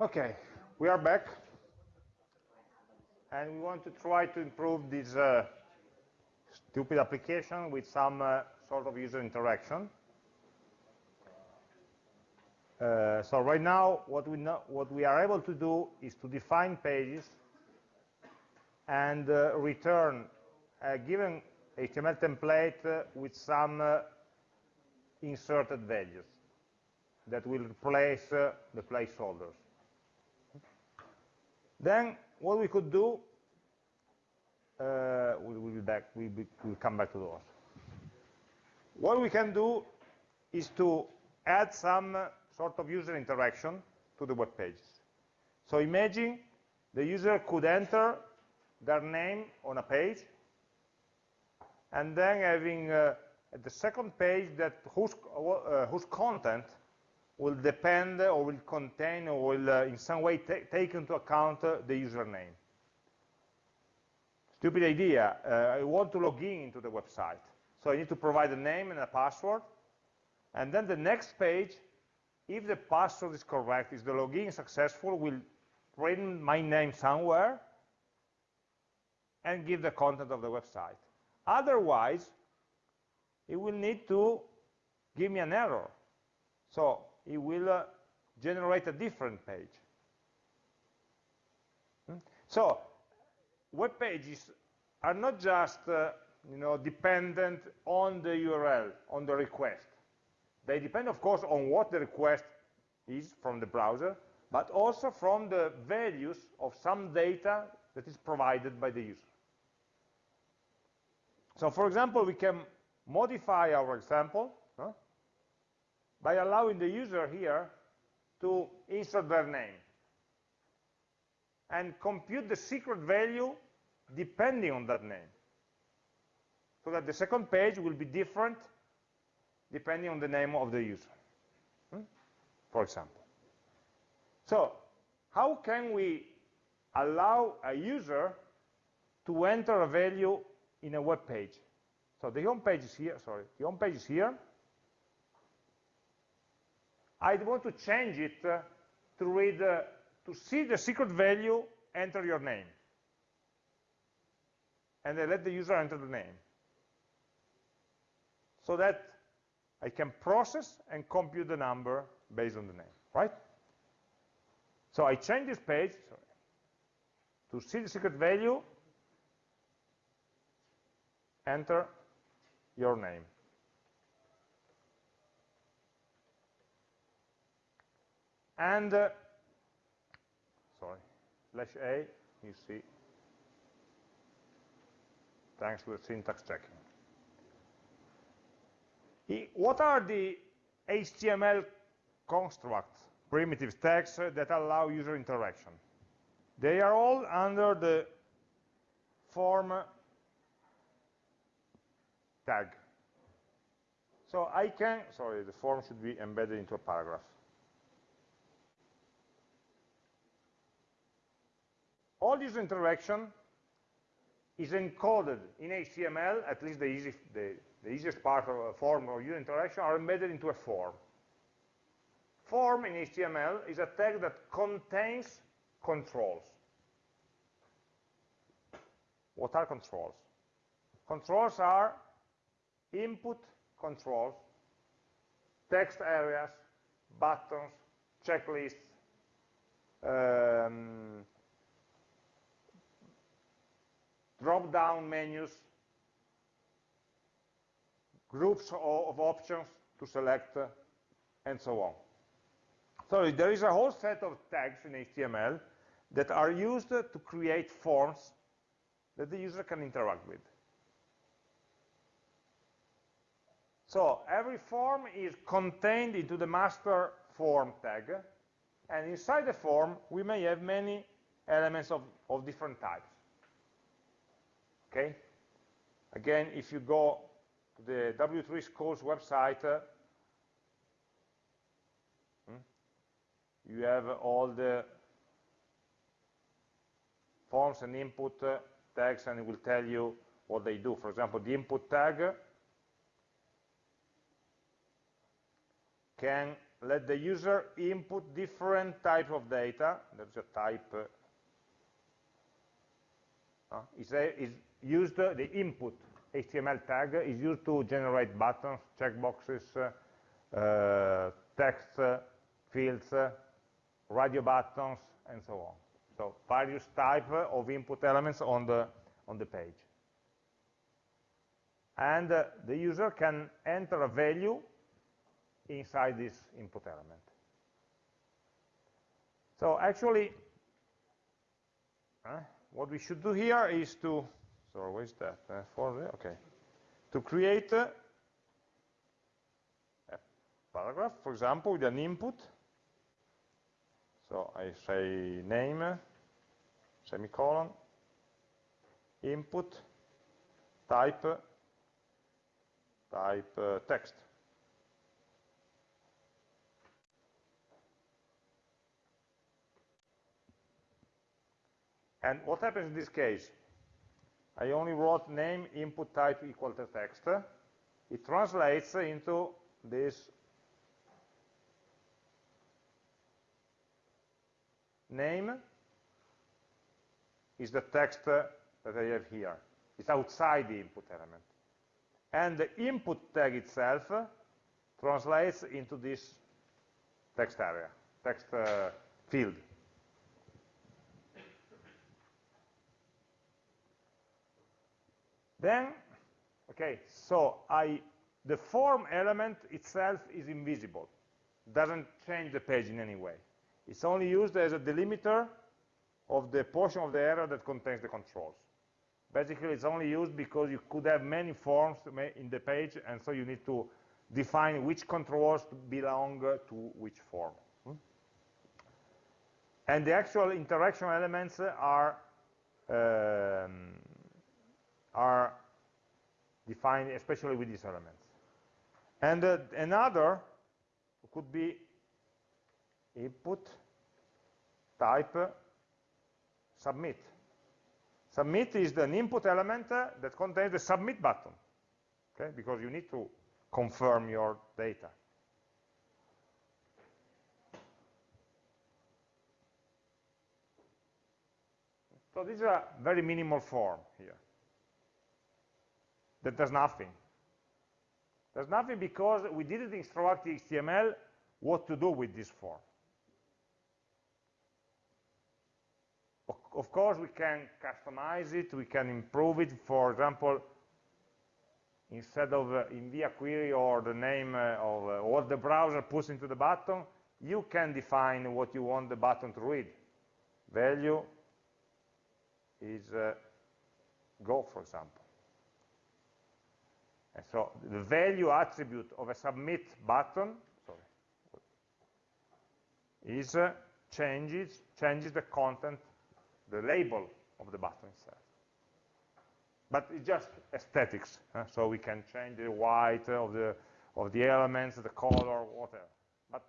Okay, we are back. And we want to try to improve this uh, stupid application with some uh, sort of user interaction. Uh, so right now, what we, know, what we are able to do is to define pages and uh, return a given HTML template uh, with some uh, inserted values that will replace the placeholders. Then what we could do, uh, we'll, we'll, be back, we'll, be, we'll come back to those. What we can do is to add some uh, sort of user interaction to the web pages. So imagine the user could enter their name on a page, and then having uh, the second page that whose, uh, whose content will depend or will contain or will uh, in some way take into account uh, the username. Stupid idea, uh, I want to log in into the website. So I need to provide a name and a password. And then the next page, if the password is correct, is the login successful, will print my name somewhere and give the content of the website. Otherwise, it will need to give me an error. So it will uh, generate a different page. Hmm? So web pages are not just uh, you know, dependent on the URL, on the request. They depend, of course, on what the request is from the browser, but also from the values of some data that is provided by the user. So for example, we can modify our example by allowing the user here to insert their name and compute the secret value depending on that name. So that the second page will be different depending on the name of the user, hmm? for example. So how can we allow a user to enter a value in a web page? So the home page is here, sorry, the home page is here, I want to change it to read, uh, to see the secret value, enter your name. And I let the user enter the name. So that I can process and compute the number based on the name, right? So I change this page sorry, to see the secret value, enter your name. And uh, sorry slash a you see. Thanks to the syntax checking. What are the HTML constructs primitive tags uh, that allow user interaction? They are all under the form tag. So I can sorry the form should be embedded into a paragraph all this interaction is encoded in HTML, at least the, easy, the, the easiest part of a form or user interaction are embedded into a form. Form in HTML is a tag that contains controls. What are controls? Controls are input controls, text areas, buttons, checklists, um, drop-down menus, groups of options to select, and so on. So there is a whole set of tags in HTML that are used to create forms that the user can interact with. So every form is contained into the master form tag, and inside the form we may have many elements of, of different types okay? Again, if you go to the W3 Schools website, uh, hmm, you have all the forms and input uh, tags and it will tell you what they do. For example, the input tag can let the user input different type of data. There's a type. Uh, is, used uh, the input HTML tag is used to generate buttons, checkboxes, uh, uh, text uh, fields, uh, radio buttons, and so on. So various type of input elements on the on the page. And uh, the user can enter a value inside this input element. So actually, uh, what we should do here is to, so where's that? Uh, for okay, to create uh, a paragraph, for example, with an input. So I say name, semicolon, input, type, type uh, text. And what happens in this case? I only wrote name input type equal to text. It translates into this name is the text that I have here. It's outside the input element. And the input tag itself translates into this text area, text uh, field. Then, okay, so I, the form element itself is invisible, doesn't change the page in any way. It's only used as a delimiter of the portion of the area that contains the controls. Basically, it's only used because you could have many forms in the page, and so you need to define which controls belong to which form. And the actual interaction elements are um, are defined especially with these elements. And uh, another could be input type submit. Submit is an input element uh, that contains the submit button, okay? Because you need to confirm your data. So this is a very minimal form here that does nothing. Does nothing because we didn't instruct the HTML what to do with this form. Of course, we can customize it, we can improve it. For example, instead of uh, Invia query or the name uh, of uh, what the browser puts into the button, you can define what you want the button to read. Value is uh, go, for example. And so the value attribute of a submit button sorry, is uh, changes changes the content the label of the button itself. But it's just aesthetics, so we can change the white of the, of the elements, the color, whatever. But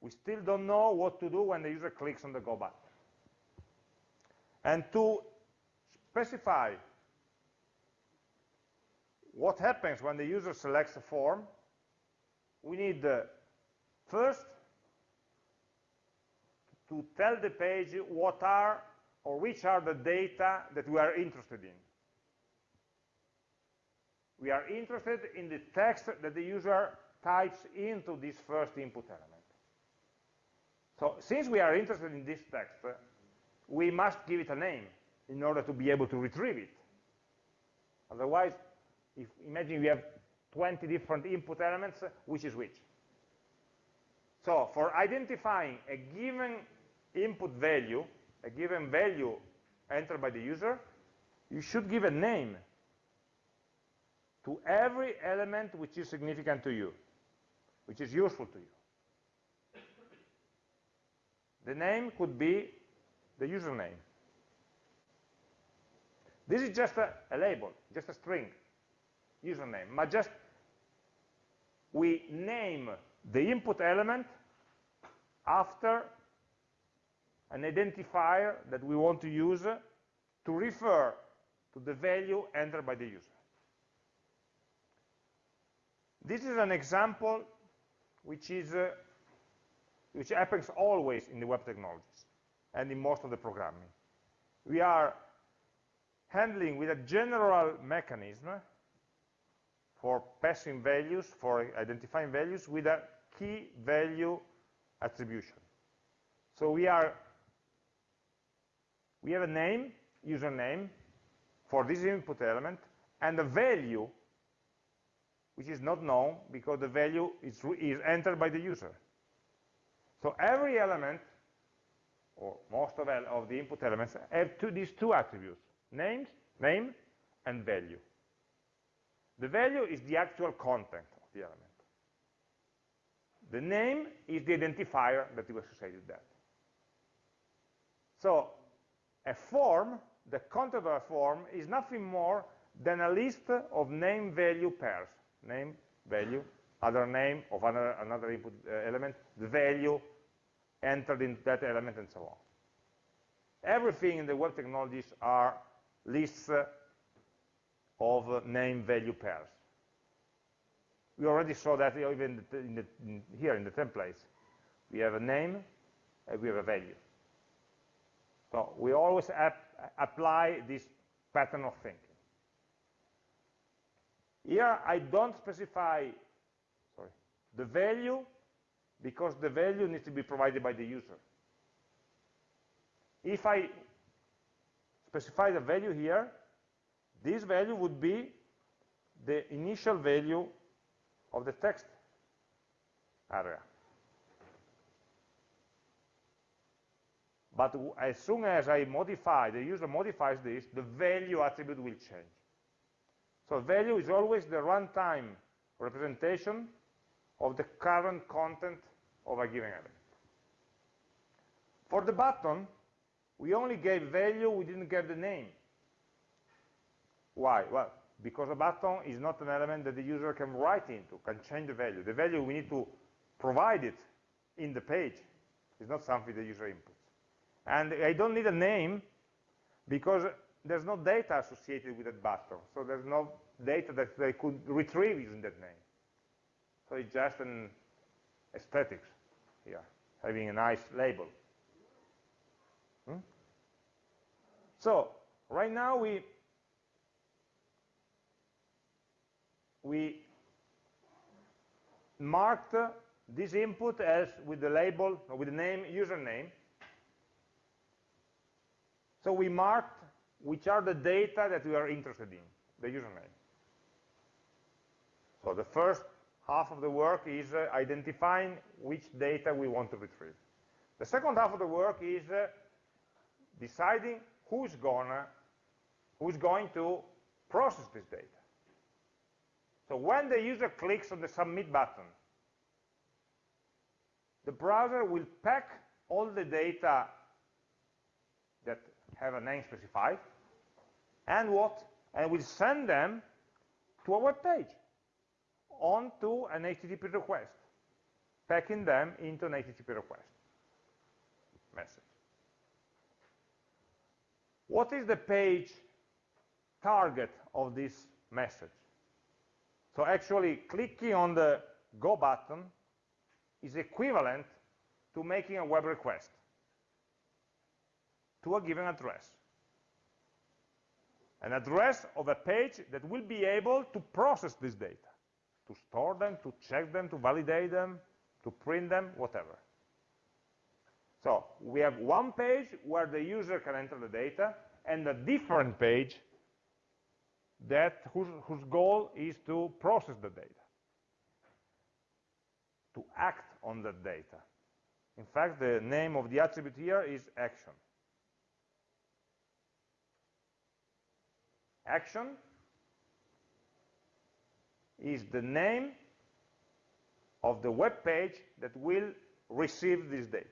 we still don't know what to do when the user clicks on the Go button. And to specify what happens when the user selects a form, we need uh, first to tell the page what are or which are the data that we are interested in. We are interested in the text that the user types into this first input element. So since we are interested in this text, we must give it a name in order to be able to retrieve it. Otherwise, if imagine we have 20 different input elements, which is which? So for identifying a given input value, a given value entered by the user, you should give a name to every element which is significant to you, which is useful to you. The name could be the username. This is just a, a label, just a string, username, but just we name the input element after an identifier that we want to use to refer to the value entered by the user. This is an example which is uh, which happens always in the web technologies and in most of the programming. We are handling with a general mechanism for passing values, for identifying values with a key value attribution. So we are we have a name, username, for this input element, and a value which is not known because the value is, is entered by the user. So every element, or most of, of the input elements, have two, these two attributes, names, name and value. The value is the actual content of the element. The name is the identifier that you associate with that. So a form, the content of a form, is nothing more than a list of name-value pairs. Name, value, other name of another, another input uh, element, the value entered in that element, and so on. Everything in the web technologies are lists uh, of uh, name-value pairs. We already saw that even in the, in, here in the templates. We have a name and we have a value. So we always ap apply this pattern of thinking. Here I don't specify sorry, the value because the value needs to be provided by the user. If I specify the value here, this value would be the initial value of the text area. But as soon as I modify, the user modifies this, the value attribute will change. So value is always the runtime representation of the current content of a given element. For the button, we only gave value, we didn't give the name. Why? Well, because a button is not an element that the user can write into, can change the value. The value, we need to provide it in the page. It's not something the user inputs. And I don't need a name because there's no data associated with that button. So there's no data that they could retrieve using that name. So it's just an aesthetics here, having a nice label. Hmm? So right now we we marked this input as with the label, with the name, username. So we marked which are the data that we are interested in, the username. So the first half of the work is uh, identifying which data we want to retrieve. The second half of the work is uh, deciding who's gonna, who's going to process this data. So when the user clicks on the submit button, the browser will pack all the data that have a name specified, and what? And will send them to a web page onto an HTTP request, packing them into an HTTP request message. What is the page target of this message? So actually clicking on the go button is equivalent to making a web request to a given address. An address of a page that will be able to process this data, to store them, to check them, to validate them, to print them, whatever. So we have one page where the user can enter the data, and a different page that whose, whose goal is to process the data, to act on that data. In fact, the name of the attribute here is action. Action is the name of the web page that will receive this data.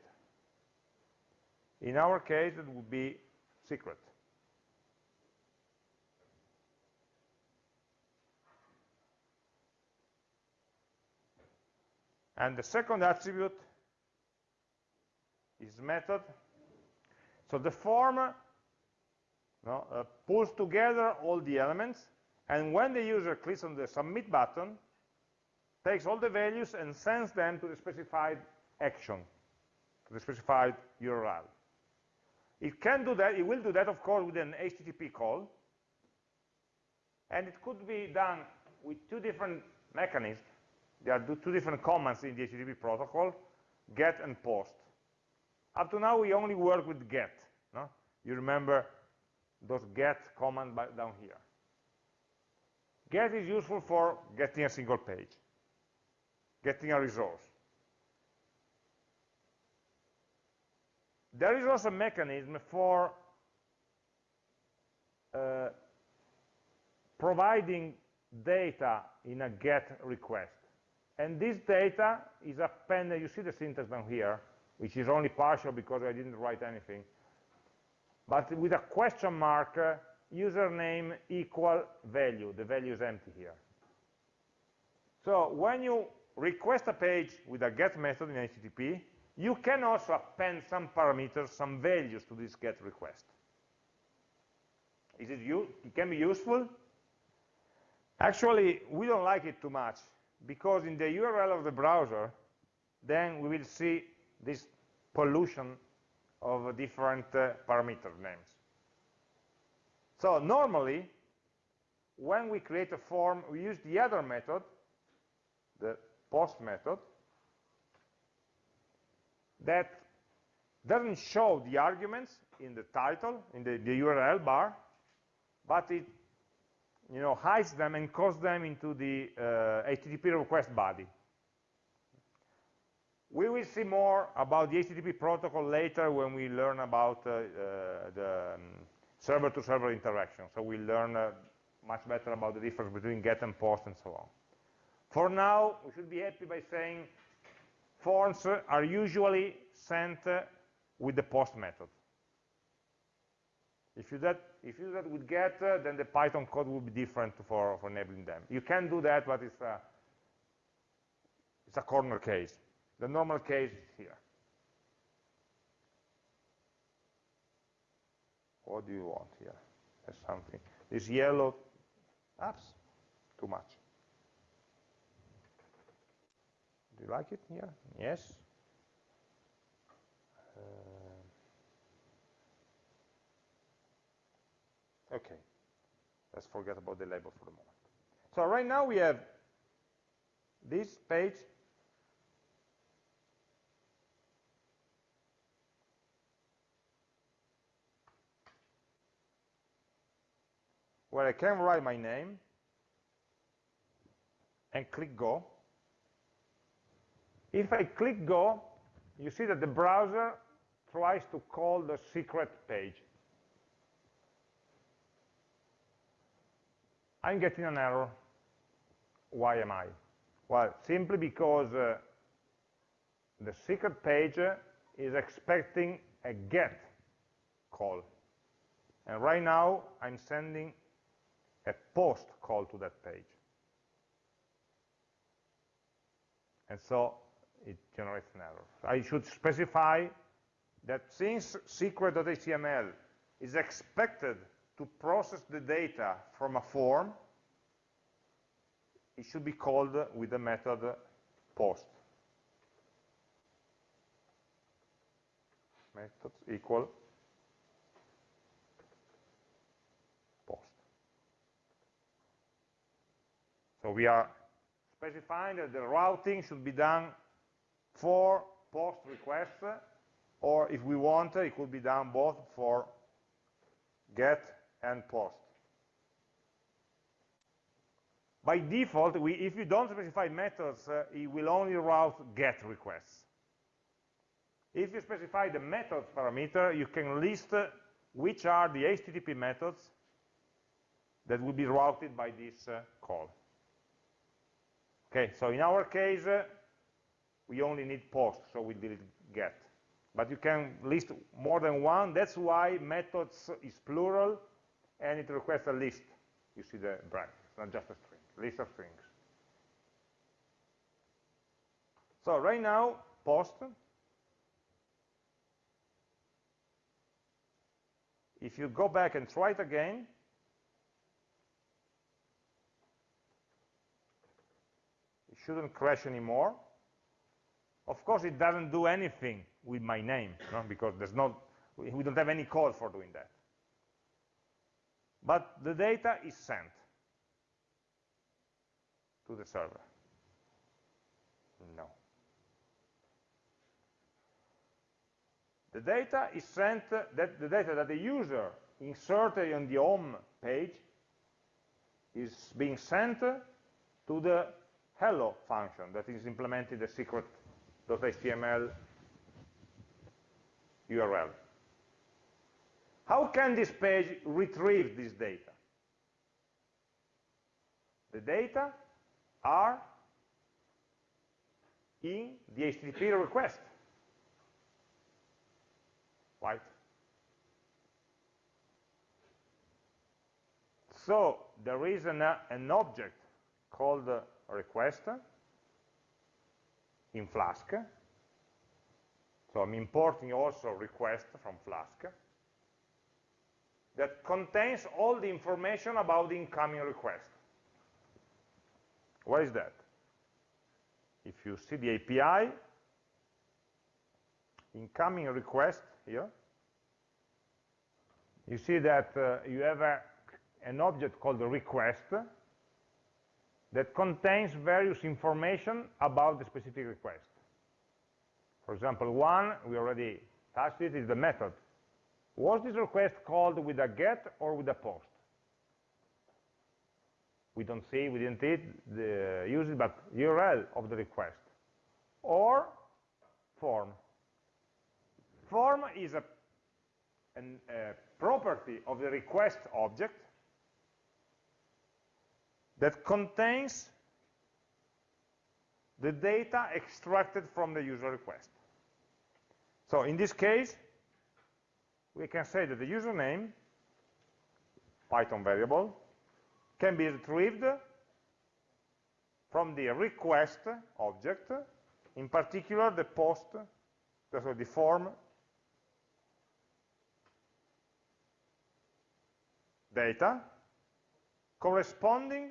In our case, it would be secret. And the second attribute is method. So the form no, uh, pulls together all the elements, and when the user clicks on the submit button, takes all the values and sends them to the specified action, to the specified URL. It can do that, it will do that, of course, with an HTTP call, and it could be done with two different mechanisms. There are two different commands in the HTTP protocol, get and post. Up to now, we only work with get. No? You remember those get command down here. Get is useful for getting a single page, getting a resource. There is also a mechanism for uh, providing data in a GET request. And this data is appended, you see the syntax down here, which is only partial because I didn't write anything. But with a question mark, uh, username equal value. The value is empty here. So when you request a page with a get method in HTTP, you can also append some parameters, some values to this get request. Is it, it can be useful? Actually, we don't like it too much because in the URL of the browser, then we will see this pollution of different uh, parameter names. So normally, when we create a form, we use the other method, the post method, that doesn't show the arguments in the title, in the, the URL bar, but it you know, hides them and calls them into the uh, HTTP request body. We will see more about the HTTP protocol later when we learn about uh, uh, the server-to-server um, -server interaction. So we'll learn uh, much better about the difference between get and post and so on. For now, we should be happy by saying forms are usually sent uh, with the post method. If you, that, if you do that with get, uh, then the Python code will be different for, for enabling them. You can do that, but it's a, it's a corner case. The normal case is here. What do you want here? There's something. This yellow, apps, too much. Do you like it here? Yes. Okay, let's forget about the label for the moment. So right now we have this page where I can write my name and click go. If I click go, you see that the browser tries to call the secret page. I'm getting an error. Why am I? Well, simply because uh, the secret page is expecting a get call. And right now, I'm sending a post call to that page. And so it generates an error. I should specify that since secret.html is expected to process the data from a form, it should be called with the method post. Methods equal post. So we are specifying that the routing should be done for post requests, or if we want, it could be done both for get and post. By default, we, if you don't specify methods, uh, it will only route GET requests. If you specify the methods parameter, you can list uh, which are the HTTP methods that will be routed by this uh, call. Okay, so in our case, uh, we only need post, so we delete get. But you can list more than one. That's why methods is plural, and it requests a list. You see the bracket, it's not just a string, list of strings. So right now, post, if you go back and try it again, it shouldn't crash anymore. Of course, it doesn't do anything with my name, no? because there's not, we don't have any code for doing that. But the data is sent to the server. No. The data is sent, that the data that the user inserted on the home page is being sent to the hello function that is implemented the secret.html URL. How can this page retrieve this data? The data are in the HTTP request, right? So there is an, uh, an object called uh, request in Flask. So I'm importing also request from Flask that contains all the information about the incoming request. Why is that? If you see the API, incoming request here, you see that uh, you have a, an object called request that contains various information about the specific request. For example, one, we already touched it, is the method. Was this request called with a get or with a post? We don't see, we didn't the, use it, but URL of the request. Or form. Form is a, an, a property of the request object that contains the data extracted from the user request. So in this case, we can say that the username, Python variable, can be retrieved from the request object, in particular the post, so the form data corresponding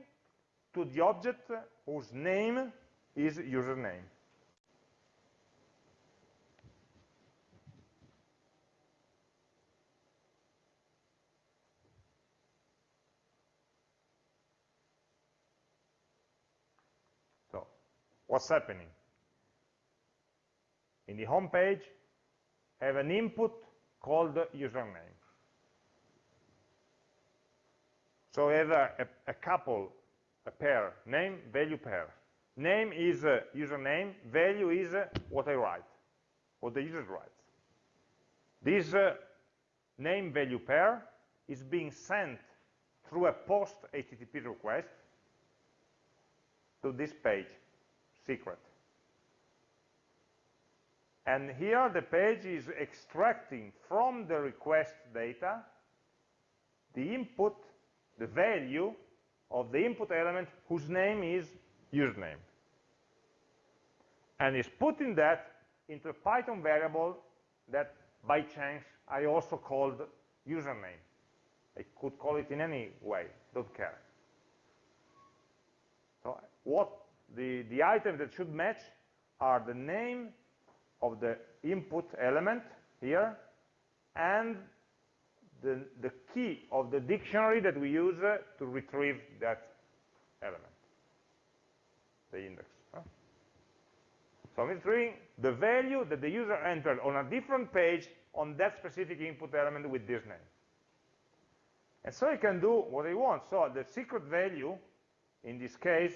to the object whose name is username. So, what's happening? In the home page, have an input called username. So have a, a, a couple a pair, name, value pair. Name is uh, username, value is what I write, what the user writes. This uh, name value pair is being sent through a post HTTP request to this page, secret. And here the page is extracting from the request data the input, the value of the input element whose name is username. And is putting that into a Python variable that by chance I also called username. I could call it in any way, don't care. So what the, the items that should match are the name of the input element here and the, the key of the dictionary that we use uh, to retrieve that element, the index. So I'm retrieving the value that the user entered on a different page on that specific input element with this name. And so I can do what I want. So the secret value, in this case,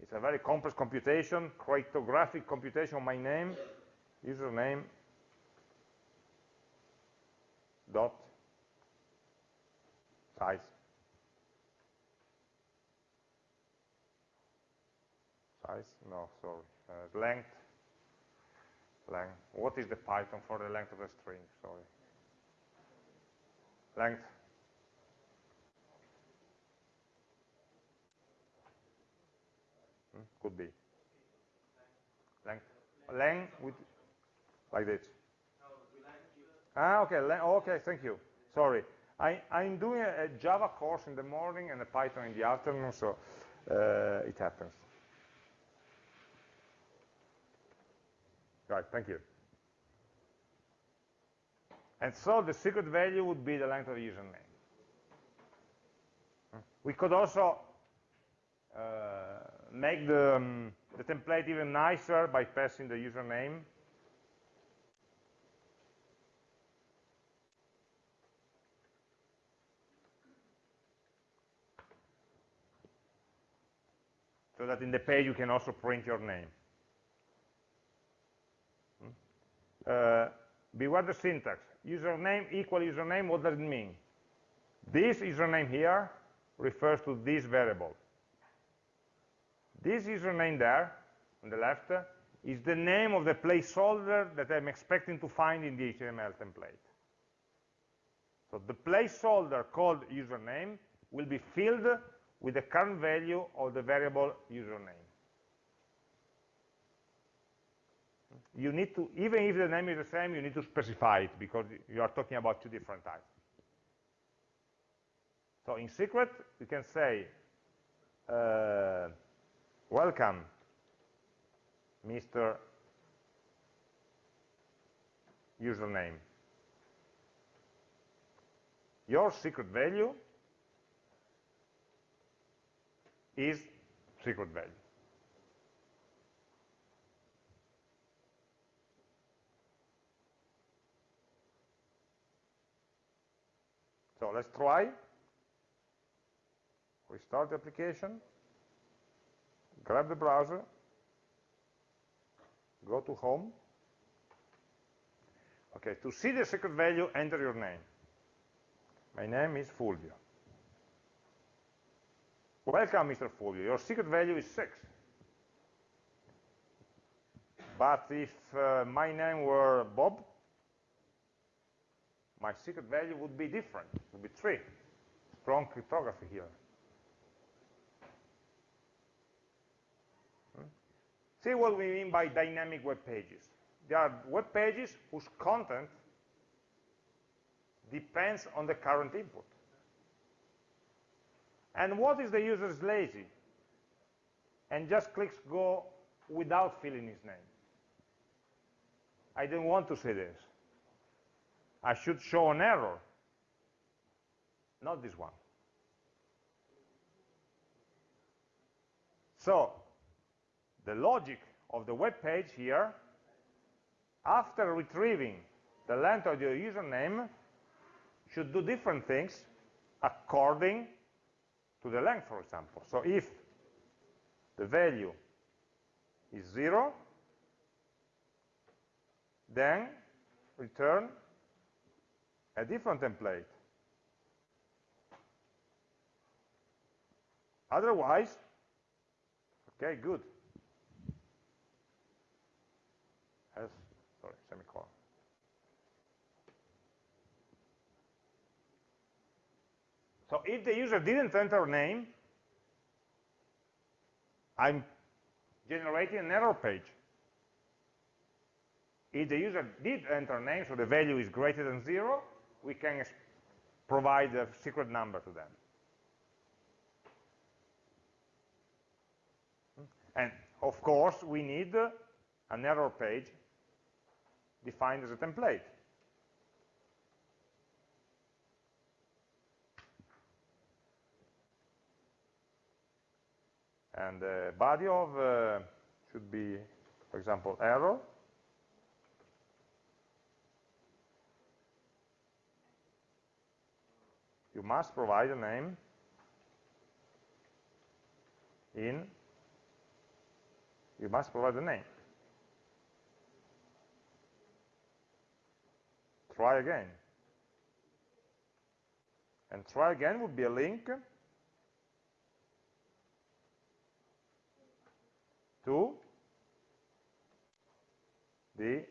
is a very complex computation, cryptographic computation of my name, username, dot size. Size? No, sorry. Uh, length. Length. What is the Python for the length of a string? Sorry. Length. Hmm? Could be. Length. Length with like this. Ah, okay. Okay, thank you. Sorry. I, am doing a, a, Java course in the morning and a Python in the afternoon, so uh, it happens. Right, thank you. And so the secret value would be the length of the username. We could also uh, make the, um, the template even nicer by passing the username. So that in the page you can also print your name. Uh, beware the syntax. Username equal username, what does it mean? This username here refers to this variable. This username there, on the left, is the name of the placeholder that I'm expecting to find in the HTML template. So the placeholder called username will be filled with the current value of the variable username. You need to, even if the name is the same, you need to specify it because you are talking about two different types. So in secret, you can say, uh, welcome, Mr. username. Your secret value is secret value. So let's try. Restart the application, grab the browser, go to home. Okay, to see the secret value, enter your name. My name is Fulvio. Welcome, Mr. Fulvio. Your secret value is 6. But if uh, my name were Bob, my secret value would be different, it would be 3. Strong cryptography here. See what we mean by dynamic web pages. There are web pages whose content depends on the current input. And what if the user is lazy and just clicks go without filling his name? I don't want to say this. I should show an error, not this one. So the logic of the web page here, after retrieving the length of your username, should do different things according to the length, for example. So if the value is 0, then return a different template. Otherwise, okay, good. Has, sorry, semicolon. So if the user didn't enter a name, I'm generating an error page. If the user did enter a name, so the value is greater than zero, we can provide a secret number to them. And of course, we need an error page defined as a template. And the body of uh, should be, for example, error. You must provide a name in, you must provide a name. Try again. And try again would be a link to the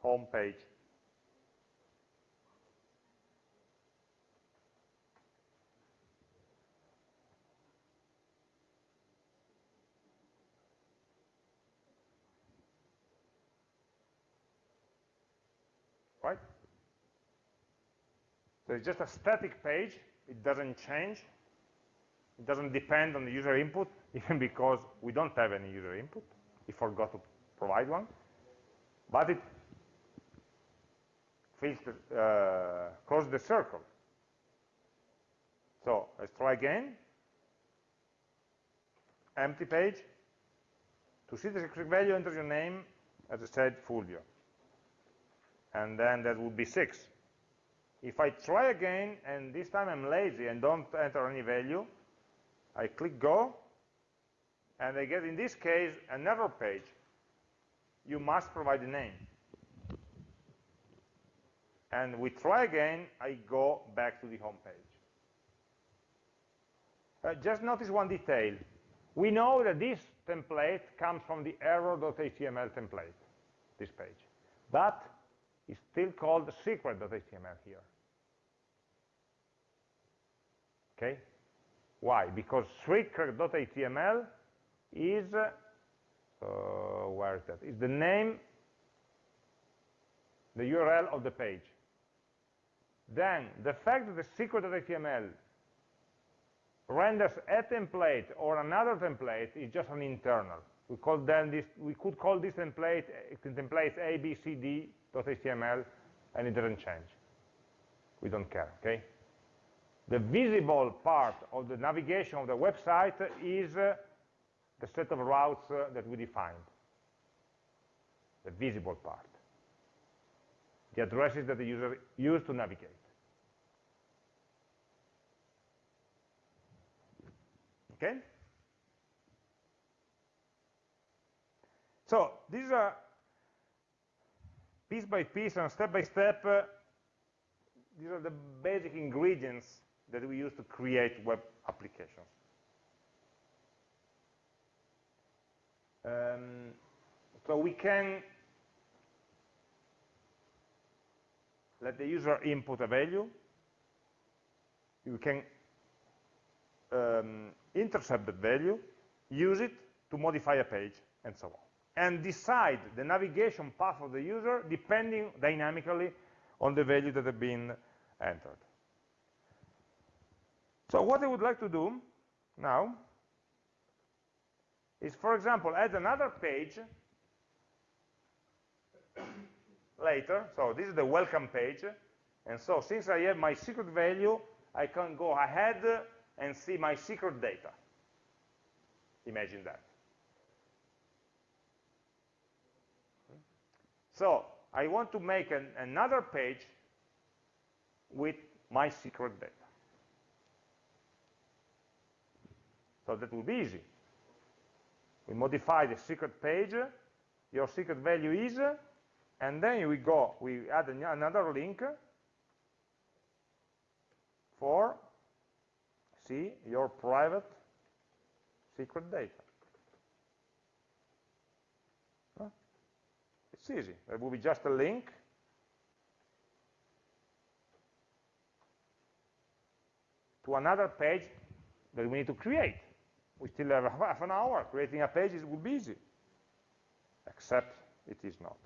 home page. Right? So it's just a static page. It doesn't change. It doesn't depend on the user input, even because we don't have any user input. We forgot to provide one. But it fills the, uh, the circle. So let's try again. Empty page. To see the secret value, enter your name, as I said, Fulvio. And then that would be 6. If I try again, and this time I'm lazy and don't enter any value, I click go, and I get, in this case, an error page. You must provide a name. And we try again, I go back to the home page. Uh, just notice one detail. We know that this template comes from the error.html template, this page. But it's still called secret.html here. Okay? Why? Because secret.html is, uh, where is that? Is the name, the URL of the page. Then, the fact that the secret.html renders a template or another template is just an internal. We call then this, we could call this template template abcd.html and it doesn't change. We don't care, okay? The visible part of the navigation of the website is uh, the set of routes uh, that we defined. The visible part. The addresses that the user used to navigate. Okay? So these are piece by piece and step by step, uh, these are the basic ingredients that we use to create web applications. Um, so we can let the user input a value. We can um, intercept the value, use it to modify a page, and so on. And decide the navigation path of the user depending dynamically on the value that have been entered. So what I would like to do now is, for example, add another page later. So this is the welcome page. And so since I have my secret value, I can go ahead and see my secret data. Imagine that. So I want to make an, another page with my secret data. So that will be easy. We modify the secret page, your secret value is, and then we go, we add another link for see your private secret data. It's easy. It will be just a link to another page that we need to create. We still have half an hour. Creating a page will be easy, except it is not.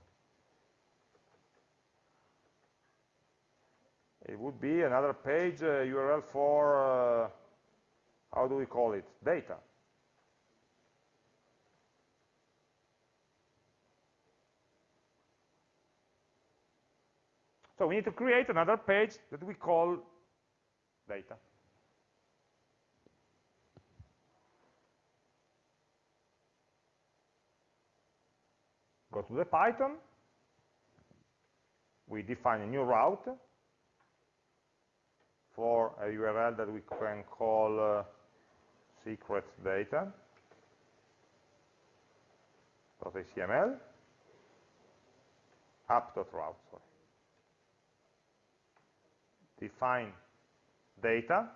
It would be another page uh, URL for, uh, how do we call it, data. So we need to create another page that we call data. Go to the Python. We define a new route for a URL that we can call uh, secret data .html app.route, sorry. Define data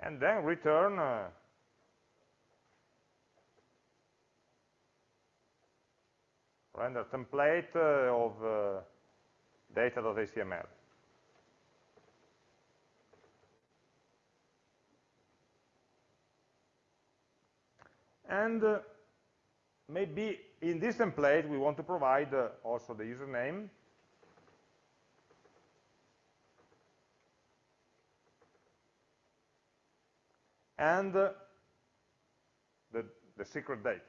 and then return uh, render template uh, of uh, data.html. And uh, maybe in this template we want to provide uh, also the username and uh, the, the secret data.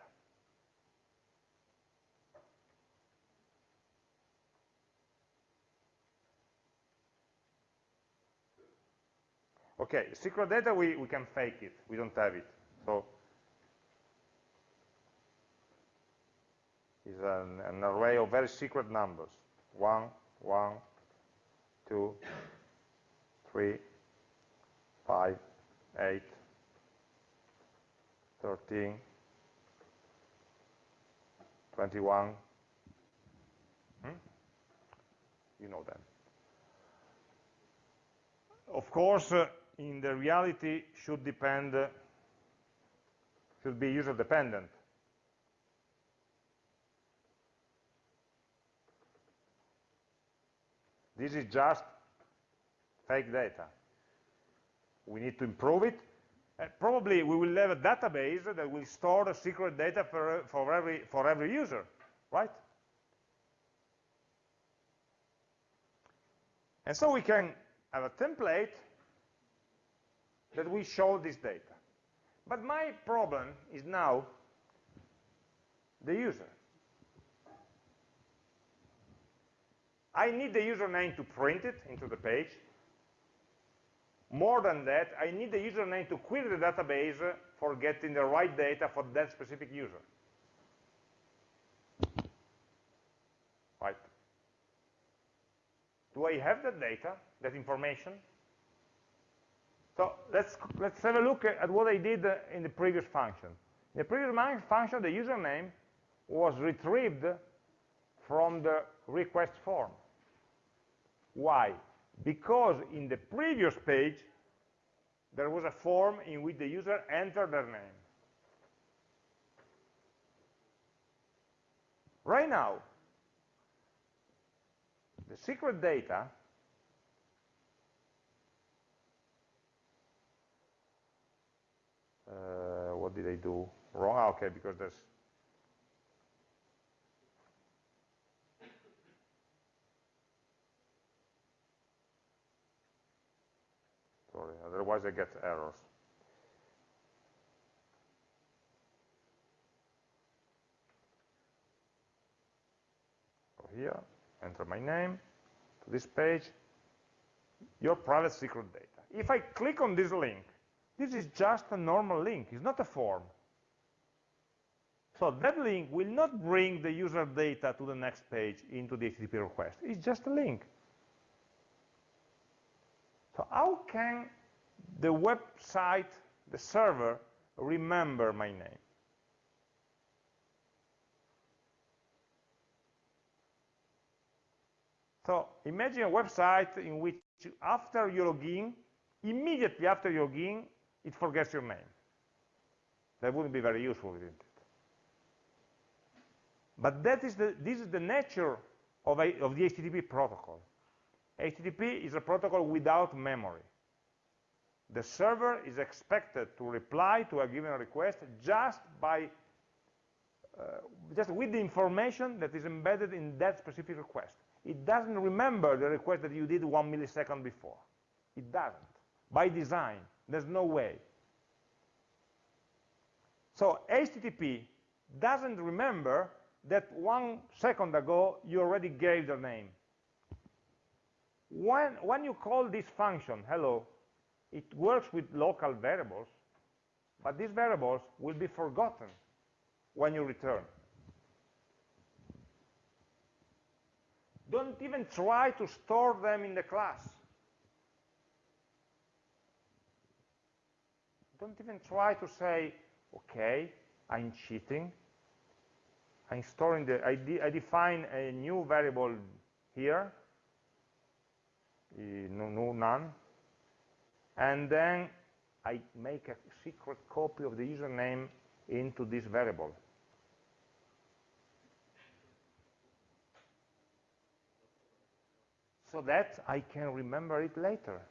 Okay, secret data, we, we can fake it. We don't have it. So is an, an array of very secret numbers. One, one, two, three, five, eight, 13, 21. Hmm? You know them. Of course, uh, in the reality should depend, uh, should be user dependent. This is just fake data. We need to improve it. Uh, probably we will have a database that will store the secret data for, for, every, for every user, right? And so we can have a template that we show this data. But my problem is now the user. I need the username to print it into the page. More than that, I need the username to query the database for getting the right data for that specific user. Right? Do I have that data, that information? So let's, let's have a look at what I did in the previous function. In the previous function, the username was retrieved from the request form. Why? Because in the previous page, there was a form in which the user entered their name. Right now, the secret data uh, what did I do wrong? Okay, because there's sorry, otherwise I get errors. Go here, enter my name to this page, your private secret data. If I click on this link, this is just a normal link, it's not a form. So that link will not bring the user data to the next page into the HTTP request. It's just a link. So how can the website, the server, remember my name? So imagine a website in which after you log in, immediately after you log in, it forgets your name. That wouldn't be very useful, isn't it? But that is the, this is the nature of, a, of the HTTP protocol. HTTP is a protocol without memory. The server is expected to reply to a given request just by uh, just with the information that is embedded in that specific request. It doesn't remember the request that you did one millisecond before. It doesn't, by design. There's no way. So HTTP doesn't remember that one second ago you already gave the name. When, when you call this function, hello, it works with local variables, but these variables will be forgotten when you return. Don't even try to store them in the class. Don't even try to say, okay, I'm cheating. I'm storing the, I, de I define a new variable here, no, no, none, and then I make a secret copy of the username into this variable. So that I can remember it later.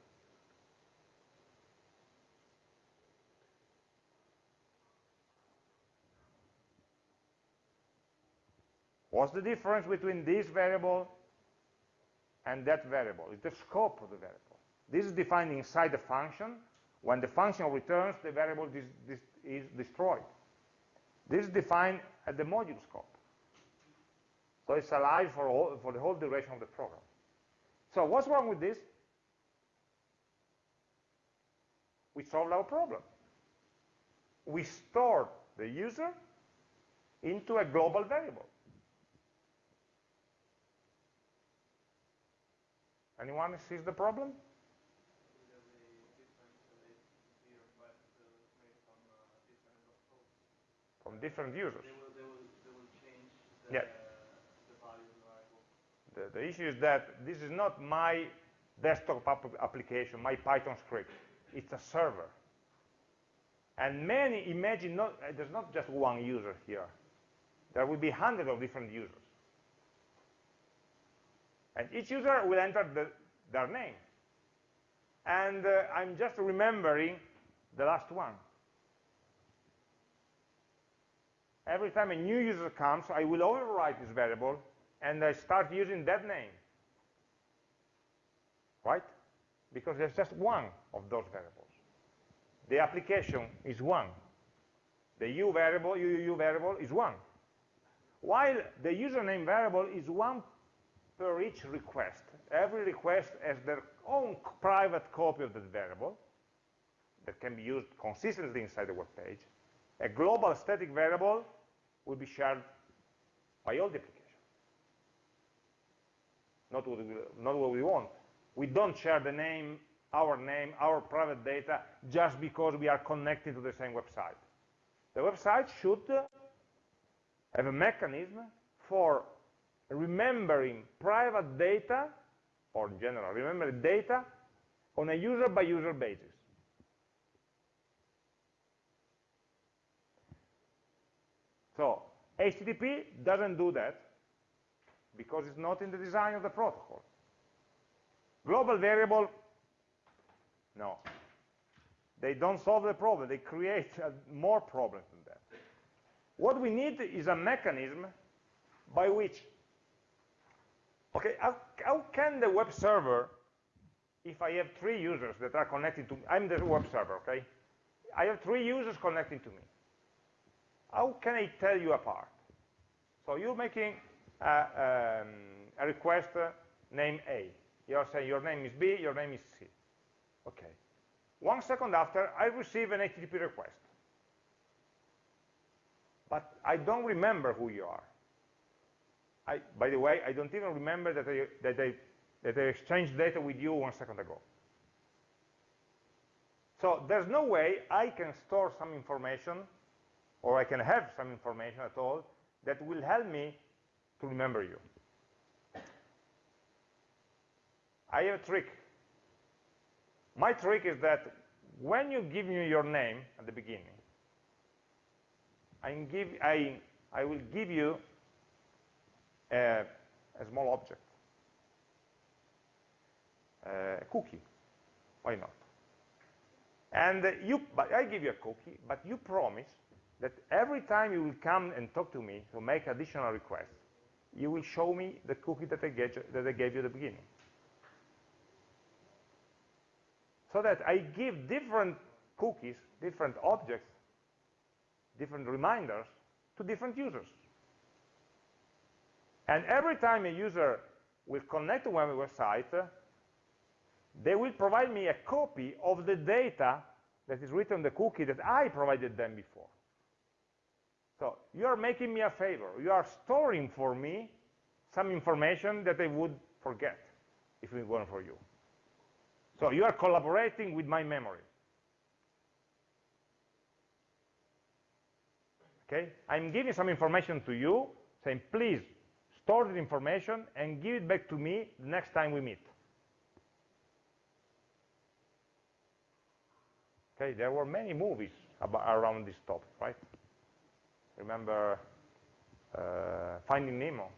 What's the difference between this variable and that variable? It's the scope of the variable. This is defined inside the function. When the function returns, the variable is destroyed. This is defined at the module scope. So it's alive for, all, for the whole duration of the program. So what's wrong with this? We solved our problem. We stored the user into a global variable. Anyone sees the problem? From different users. They will, they will, they will the, yeah. the. The, the issue is that this is not my desktop application, my Python script. It's a server. And many, imagine, not, there's not just one user here. There will be hundreds of different users. And each user will enter the, their name. And uh, I'm just remembering the last one. Every time a new user comes, I will overwrite this variable, and I start using that name. Right? Because there's just one of those variables. The application is one. The u variable, UUU variable is one. While the username variable is one per each request. Every request has their own private copy of that variable that can be used consistently inside the web page. A global static variable will be shared by all the application. Not what, we, not what we want. We don't share the name, our name, our private data just because we are connected to the same website. The website should have a mechanism for remembering private data, or in general, remembering data on a user-by-user -user basis. So HTTP doesn't do that because it's not in the design of the protocol. Global variable, no. They don't solve the problem. They create uh, more problems than that. What we need is a mechanism by which, okay, how, how can the web server, if I have three users that are connected to, I'm the web server, okay? I have three users connecting to me how can I tell you apart? So you're making a, um, a request uh, name A. You're saying your name is B, your name is C. Okay. One second after, I receive an HTTP request. But I don't remember who you are. I, by the way, I don't even remember that I, that, I, that I exchanged data with you one second ago. So there's no way I can store some information or I can have some information at all that will help me to remember you. I have a trick. My trick is that when you give me your name at the beginning, I, give, I, I will give you a, a small object, a cookie. Why not? And you, I give you a cookie, but you promise that every time you will come and talk to me to make additional requests, you will show me the cookie that I, get, that I gave you at the beginning. So that I give different cookies, different objects, different reminders to different users. And every time a user will connect to my website, they will provide me a copy of the data that is written in the cookie that I provided them before. So you are making me a favor. You are storing for me some information that I would forget if it weren't for you. So you are collaborating with my memory. Okay? I'm giving some information to you, saying, please store the information and give it back to me the next time we meet. Okay, there were many movies around this topic, right? Remember uh, Finding Nemo?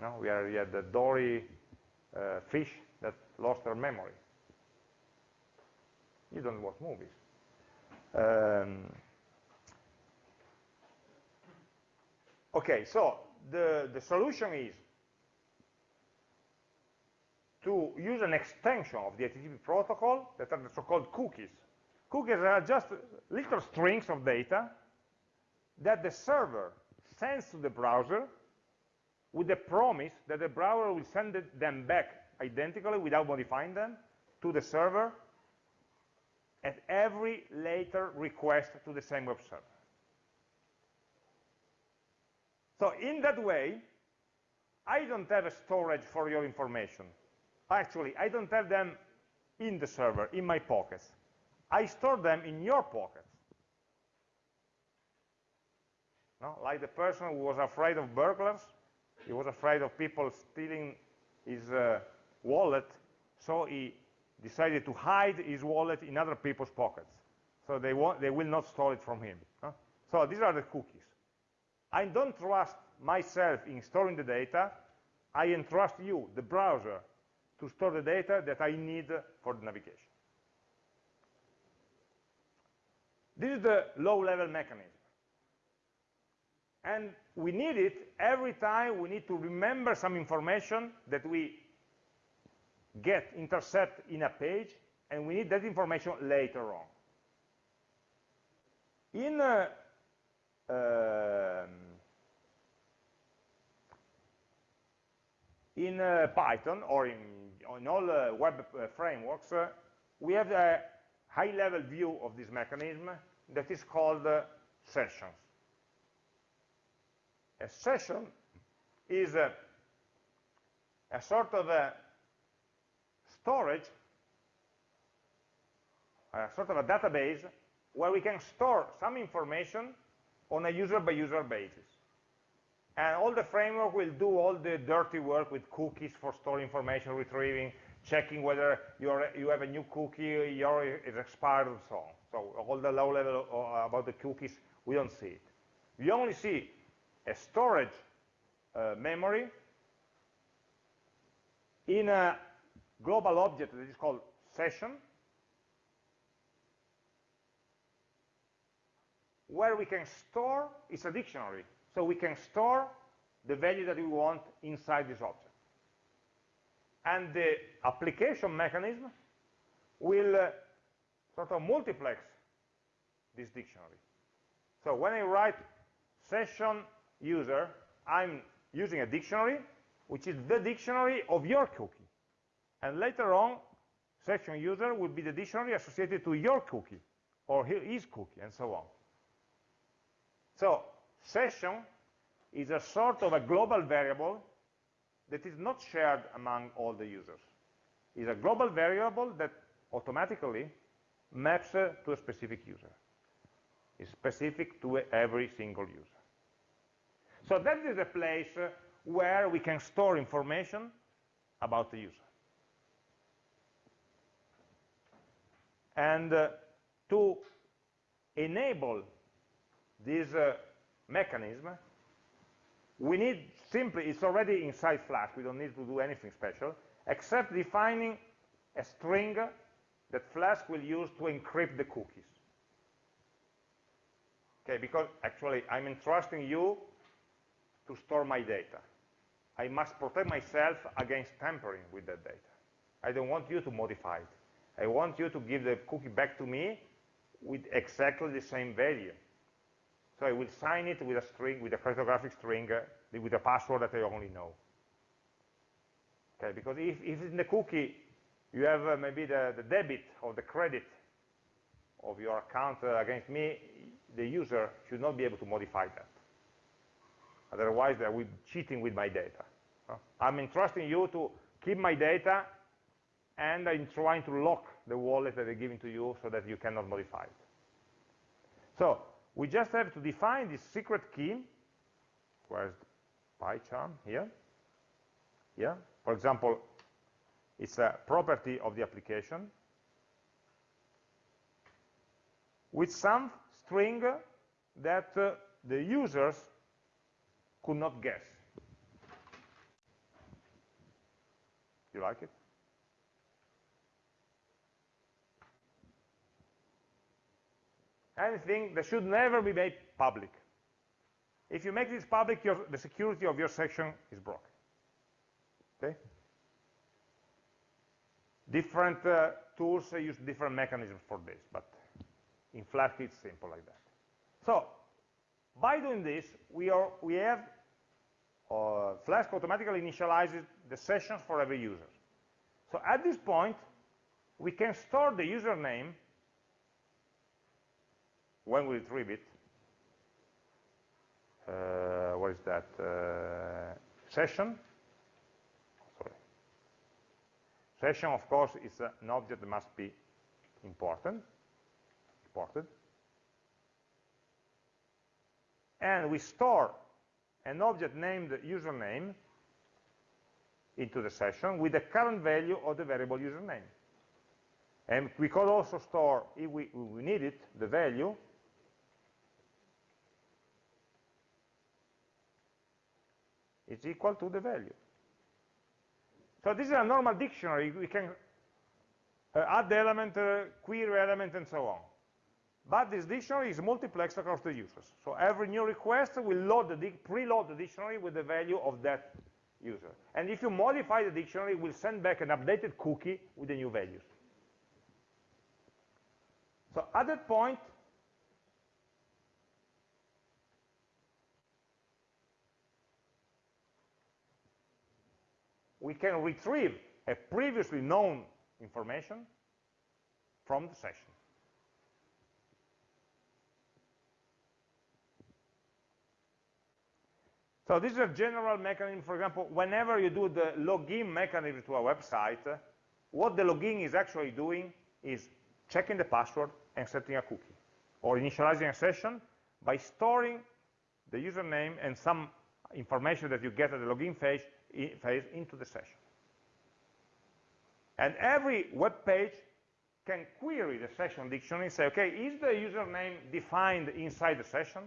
No, we, are, we had the Dory uh, fish that lost her memory. You don't watch movies. Um, okay, so the, the solution is to use an extension of the HTTP protocol that are the so-called cookies. Cookies are just little strings of data that the server sends to the browser with the promise that the browser will send them back identically without modifying them to the server at every later request to the same web server. So in that way, I don't have a storage for your information. Actually, I don't have them in the server, in my pockets. I store them in your pockets. No? Like the person who was afraid of burglars, he was afraid of people stealing his uh, wallet, so he decided to hide his wallet in other people's pockets. So they, they will not store it from him. So these are the cookies. I don't trust myself in storing the data. I entrust you, the browser, to store the data that I need for the navigation. This is the low-level mechanism. And we need it every time we need to remember some information that we get, intercept in a page, and we need that information later on. In uh, in uh, Python or in, in all uh, web uh, frameworks, we have a high-level view of this mechanism that is called sessions. A session is a, a sort of a storage, a sort of a database where we can store some information on a user-by-user -user basis. And all the framework will do all the dirty work with cookies for storing information, retrieving, checking whether you have a new cookie, your is expired, and so on. So all the low level uh, about the cookies, we don't see it. We only see a storage uh, memory in a global object that is called session, where we can store, is a dictionary, so we can store the value that we want inside this object. And the application mechanism will uh, sort of multiplex this dictionary. So when I write session user, I'm using a dictionary, which is the dictionary of your cookie. And later on, session user will be the dictionary associated to your cookie, or his cookie, and so on. So session is a sort of a global variable that is not shared among all the users. It's a global variable that automatically maps uh, to a specific user. It's specific to every single user. So that is a place uh, where we can store information about the user. And uh, to enable this uh, mechanism, we need simply, it's already inside Flask, we don't need to do anything special, except defining a string that Flask will use to encrypt the cookies. Okay, because actually I'm entrusting you to store my data. I must protect myself against tampering with that data. I don't want you to modify it. I want you to give the cookie back to me with exactly the same value. So I will sign it with a string, with a cryptographic string, uh, with a password that I only know. Okay, because if, if in the cookie you have uh, maybe the, the, debit or the credit of your account uh, against me, the user should not be able to modify that. Otherwise, they will be cheating with my data. I'm entrusting you to keep my data, and I'm trying to lock the wallet that I'm giving to you so that you cannot modify it. So we just have to define this secret key. Where's the PyCharm? Here. Yeah. For example, it's a property of the application with some string that uh, the users could not guess. You like it? Anything that should never be made public. If you make this public, your, the security of your session is broken. Okay? Different uh, tools use different mechanisms for this, but in Flask it's simple like that. So, by doing this, we, are, we have uh, Flask automatically initializes the sessions for every user. So at this point, we can store the username when we retrieve it. Uh, what is that? Uh, session. Sorry. Session, of course, is an object that must be important, imported. And we store an object named username into the session with the current value of the variable username. And we could also store, if we, we need it, the value is equal to the value. So this is a normal dictionary. We can uh, add element, uh, query element, and so on. But this dictionary is multiplexed across the users. So every new request will load the preload the dictionary with the value of that user. And if you modify the dictionary, it will send back an updated cookie with the new values. So at that point, we can retrieve a previously known information from the session. So this is a general mechanism. For example, whenever you do the login mechanism to a website, what the login is actually doing is checking the password and setting a cookie, or initializing a session by storing the username and some information that you get at the login phase, phase into the session. And every web page can query the session dictionary and say, okay, is the username defined inside the session?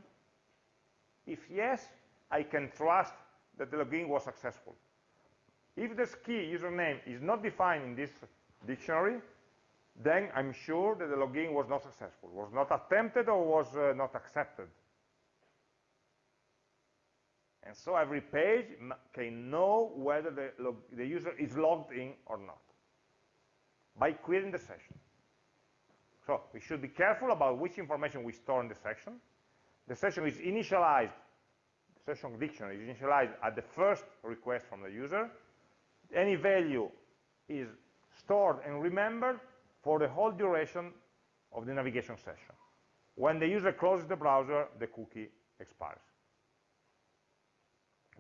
If yes, I can trust that the login was successful. If this key username is not defined in this dictionary, then I'm sure that the login was not successful, was not attempted or was uh, not accepted. And so every page can know whether the, the user is logged in or not by querying the session. So we should be careful about which information we store in the session. The session is initialized the session dictionary is initialized at the first request from the user. Any value is stored and remembered for the whole duration of the navigation session. When the user closes the browser, the cookie expires.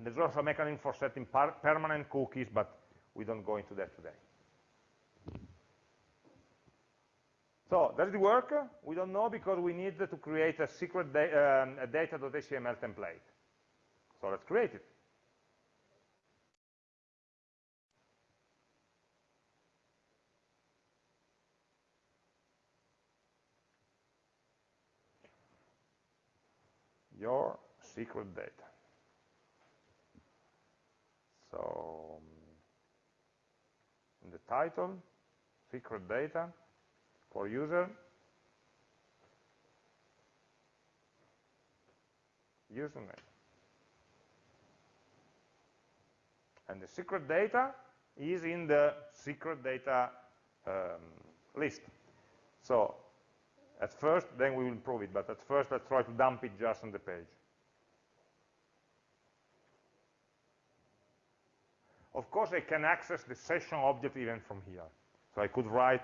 And there's also a mechanism for setting permanent cookies, but we don't go into that today. So does it work? We don't know because we need to create a secret da um, data.html template. So let's create it. Your secret data. So, in the title, secret data for user, username. And the secret data is in the secret data um, list. So at first, then we will prove it, but at first let's try to dump it just on the page. Of course, I can access the session object even from here. So I could write,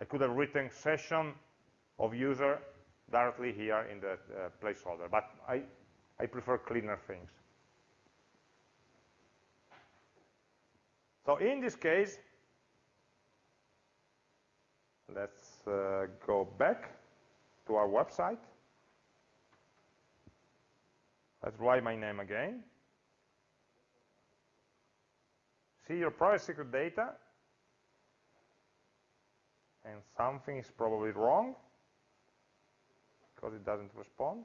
I could have written session of user directly here in the uh, placeholder, but I, I prefer cleaner things. So in this case, let's uh, go back to our website. Let's write my name again. See your private secret data, and something is probably wrong because it doesn't respond.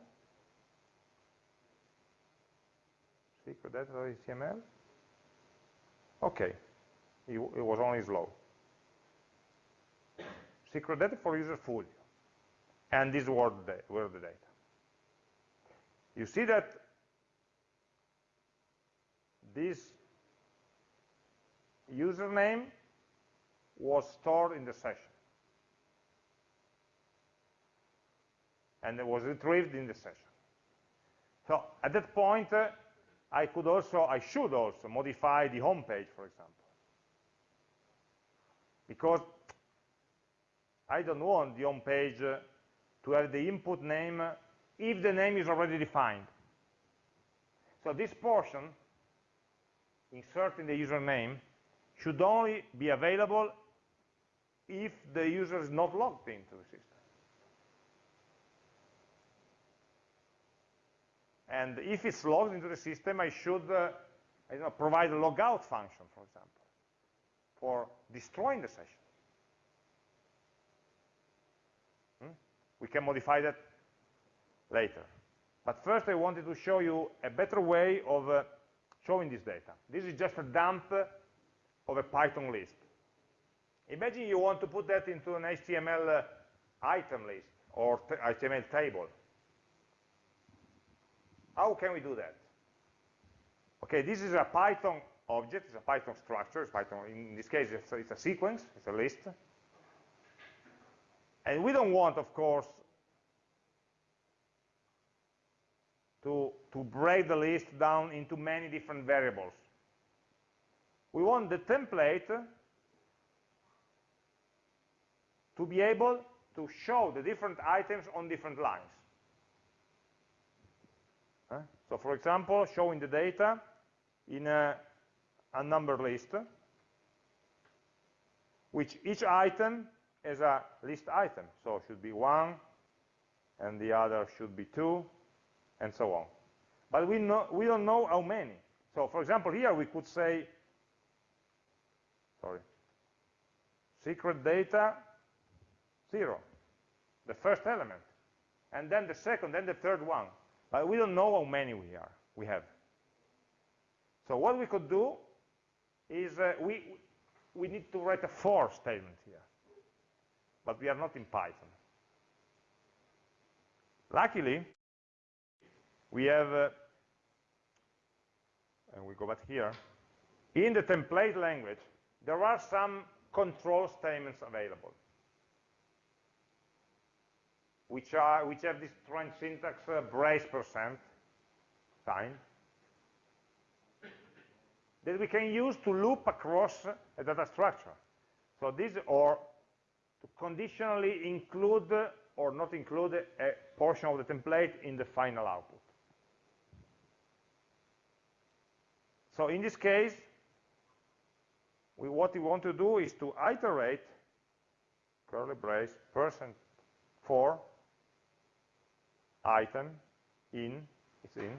Secret data.html. Okay, it, it was only slow. Secret data for user full. And these were the, were the data. You see that this username was stored in the session. And it was retrieved in the session. So at that point, uh, I could also, I should also modify the home page, for example. Because I don't want the home page uh, to have the input name uh, if the name is already defined. So this portion, inserting the username, should only be available if the user is not logged into the system. And if it's logged into the system, I should uh, I know, provide a logout function, for example, for destroying the session. Hmm? We can modify that later. But first I wanted to show you a better way of uh, showing this data. This is just a dump of a Python list. Imagine you want to put that into an HTML uh, item list or HTML table. How can we do that? Okay, this is a Python object, it's a Python structure, Python, in this case it's a, it's a sequence, it's a list. And we don't want, of course, to, to break the list down into many different variables. We want the template to be able to show the different items on different lines. So for example, showing the data in a, a number list, which each item is a list item. So should be one, and the other should be two, and so on. But we, know, we don't know how many. So for example, here we could say, sorry, secret data, zero, the first element, and then the second, then the third one. But we don't know how many we are, we have. So what we could do is uh, we, we need to write a for statement here. But we are not in Python. Luckily, we have, uh, and we go back here, in the template language, there are some control statements available which are which have this strange syntax uh, brace percent sign that we can use to loop across a data structure. So this or to conditionally include or not include a portion of the template in the final output. So in this case, we, what we want to do is to iterate curly brace percent for item in, it's in,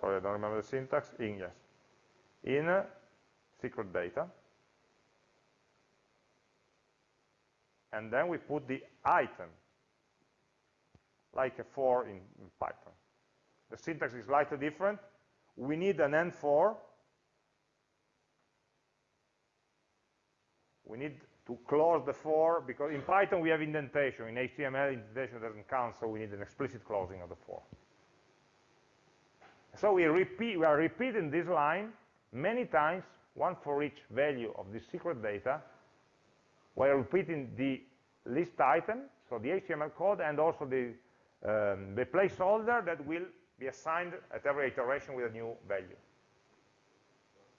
sorry, I don't remember the syntax, in, yes, in uh, secret data. And then we put the item, like a for in, Python. The syntax is slightly different. We need an end for. We need to close the for, because in Python we have indentation. In HTML, indentation doesn't count, so we need an explicit closing of the for. So we, repeat, we are repeating this line many times, one for each value of this secret data, while repeating the list item, so the HTML code, and also the, um, the placeholder that will be assigned at every iteration with a new value.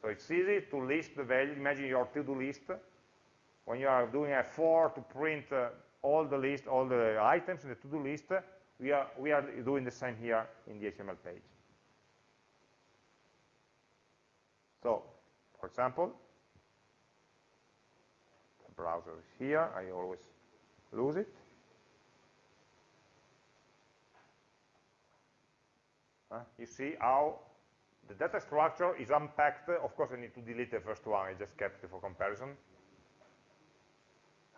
So it's easy to list the value. Imagine your to-do list when you are doing a for to print uh, all the list, all the items in the to-do list, we are, we are doing the same here in the HTML page. So, for example, the browser is here, I always lose it. Uh, you see how the data structure is unpacked. Of course, I need to delete the first one. I just kept it for comparison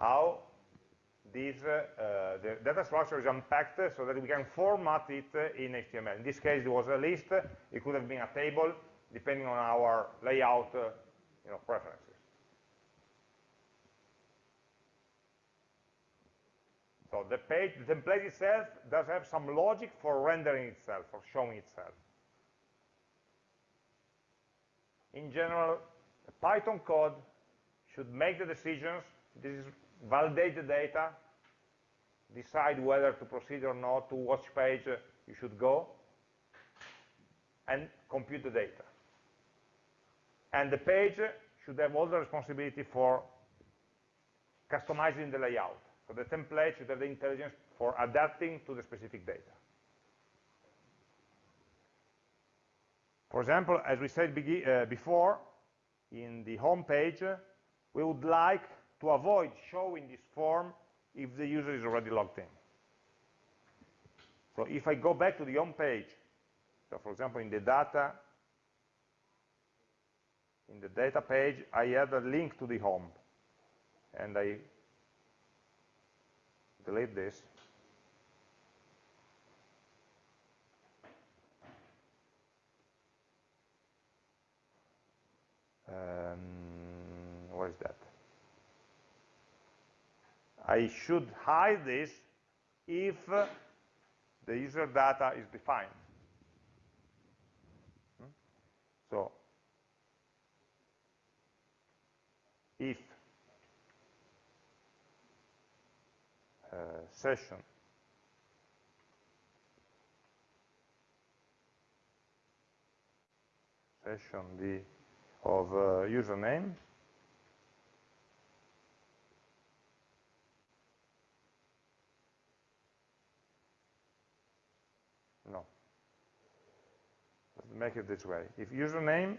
how this, uh, the data structure is unpacked so that we can format it in HTML. In this case, it was a list. It could have been a table, depending on our layout uh, you know, preferences. So the page, the template itself does have some logic for rendering itself, for showing itself. in general, the Python code should make the decisions, this is validate the data, decide whether to proceed or not, to which page you should go, and compute the data. And the page should have all the responsibility for customizing the layout. So the template should have the intelligence for adapting to the specific data. For example, as we said uh, before, in the home page, we would like to avoid showing this form if the user is already logged in. So if I go back to the home page, so for example, in the data, in the data page, I add a link to the home, and I delete this. Um, what is that? I should hide this if the user data is defined. Hmm? So, if uh, session session the of uh, username no let's make it this way if username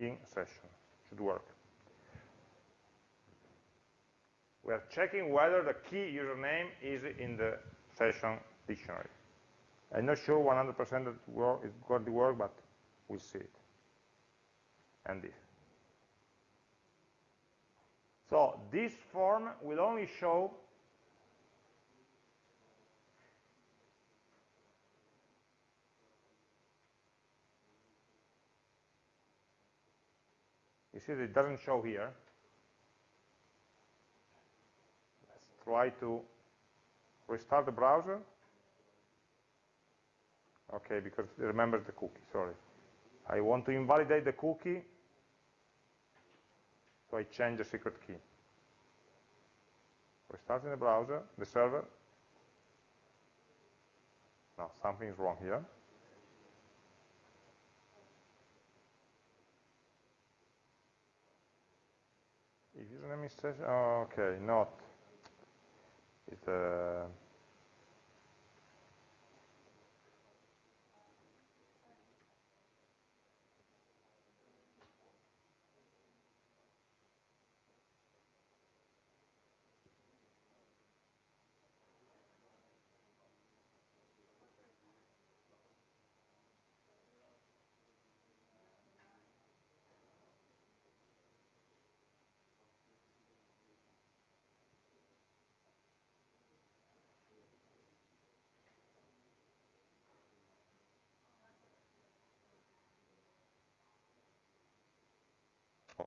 in session should work we are checking whether the key username is in the session dictionary I'm not sure 100% that it's going to work, but we'll see it. And this. So this form will only show You see that it doesn't show here. Let's try to restart the browser. Okay, because it remembers the cookie, sorry. I want to invalidate the cookie, so I change the secret key. Restarting the browser, the server. Now, something is wrong here. Is oh, okay, not. It's uh,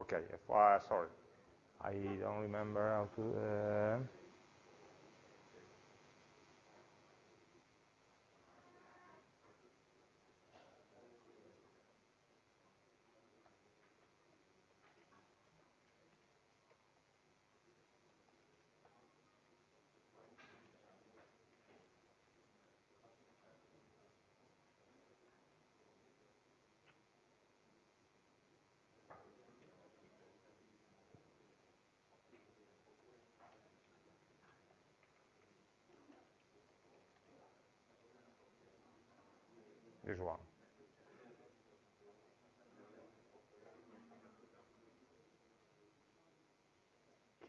Okay, if, uh, sorry, I don't remember how to. This one.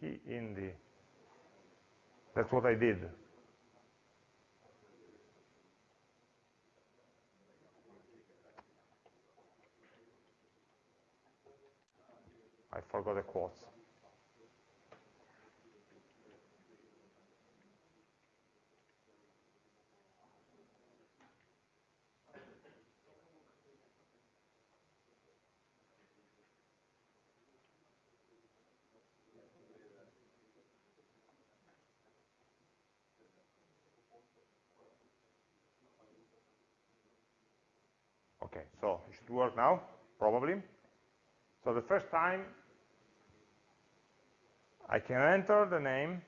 Key in the, that's what I did. I forgot the quotes. Work now, probably. So the first time I can enter the name,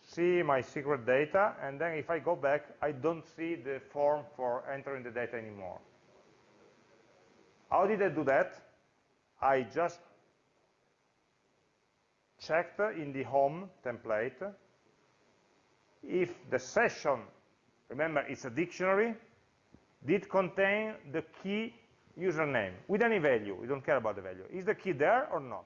see my secret data, and then if I go back, I don't see the form for entering the data anymore. How did I do that? I just checked in the home template if the session, remember it's a dictionary, did contain the key username with any value. We don't care about the value. Is the key there or not?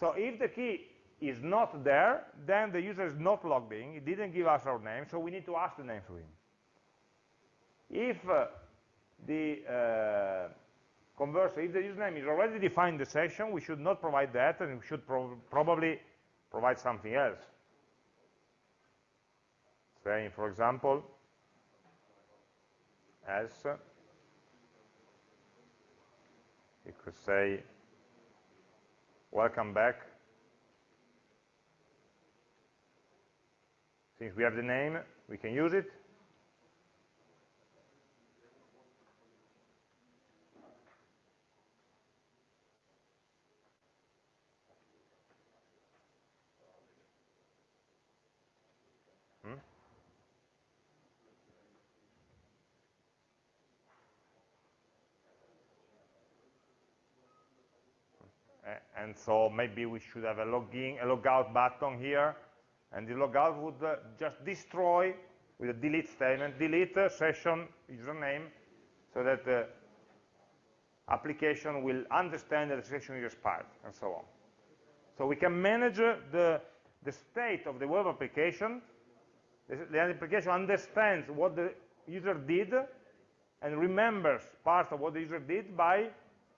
So if the key is not there, then the user is not logged in. He didn't give us our name, so we need to ask the name for him. If uh, the uh, conversely, if the username is already defined in the session, we should not provide that, and we should pro probably provide something else. Saying, for example, as you could say, welcome back. Since we have the name, we can use it. Hmm? And so maybe we should have a login, a logout button here, and the logout would uh, just destroy with a delete statement, delete uh, session username, so that the application will understand that the session is expired, and so on. So we can manage uh, the, the state of the web application. The, the application understands what the user did and remembers part of what the user did by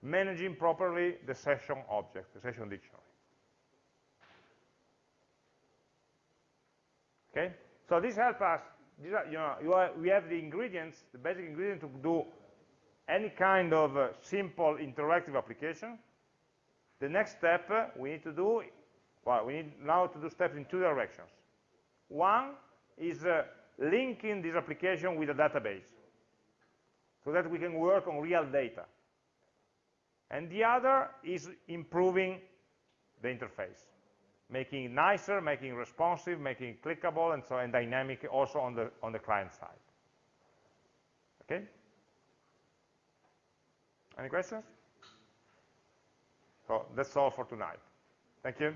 managing properly the session object, the session dictionary. Okay, so this helps us. Are, you know, you are, we have the ingredients, the basic ingredients to do any kind of uh, simple interactive application. The next step uh, we need to do, well, we need now to do steps in two directions. One is uh, linking this application with a database, so that we can work on real data. And the other is improving the interface, making it nicer, making it responsive, making it clickable, and so and dynamic also on the on the client side. Okay? Any questions? So that's all for tonight. Thank you.